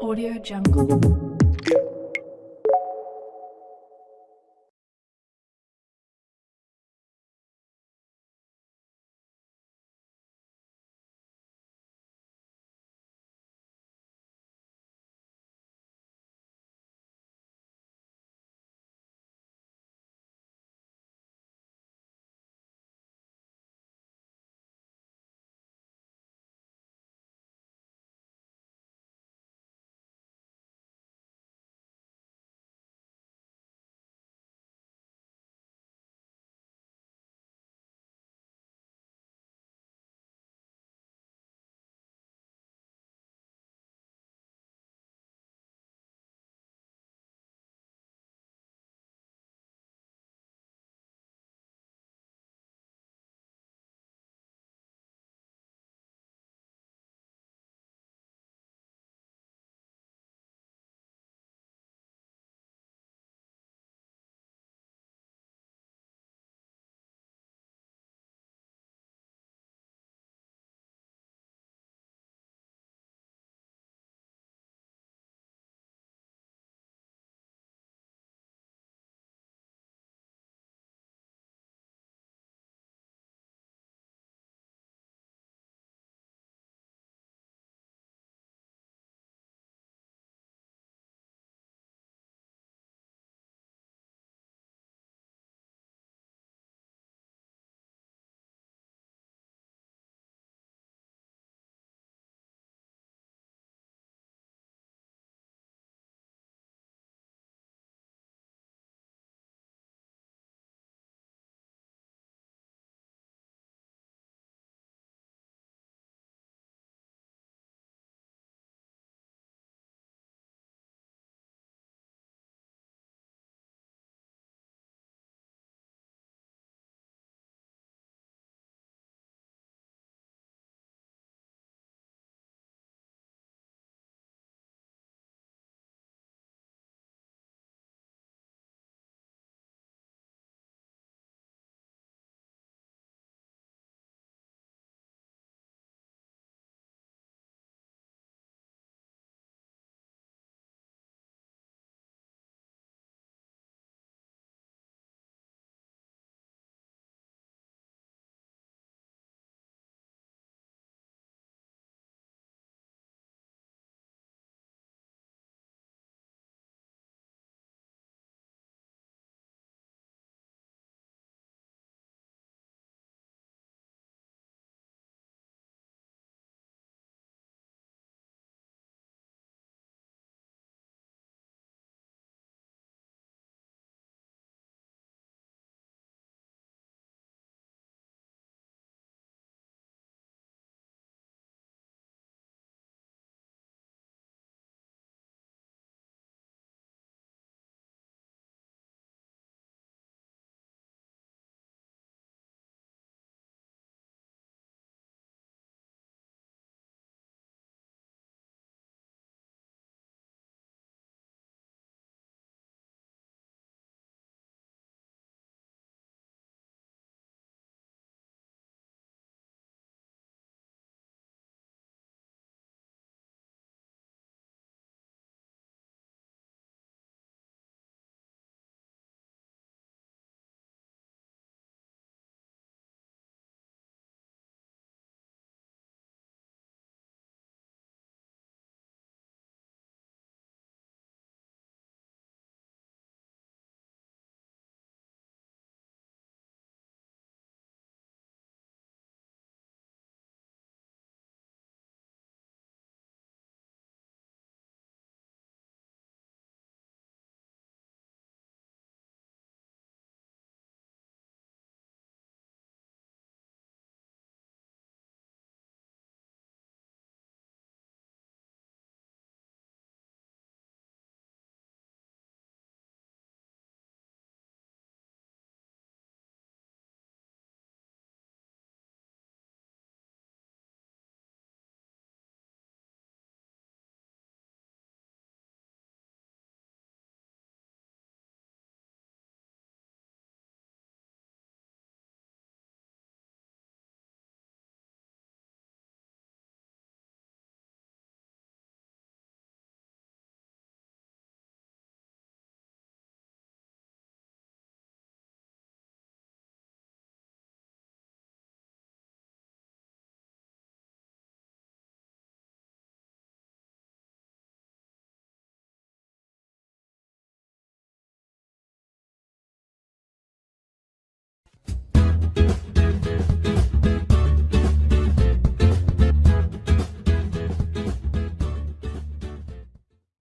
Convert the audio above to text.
Audio Jungle.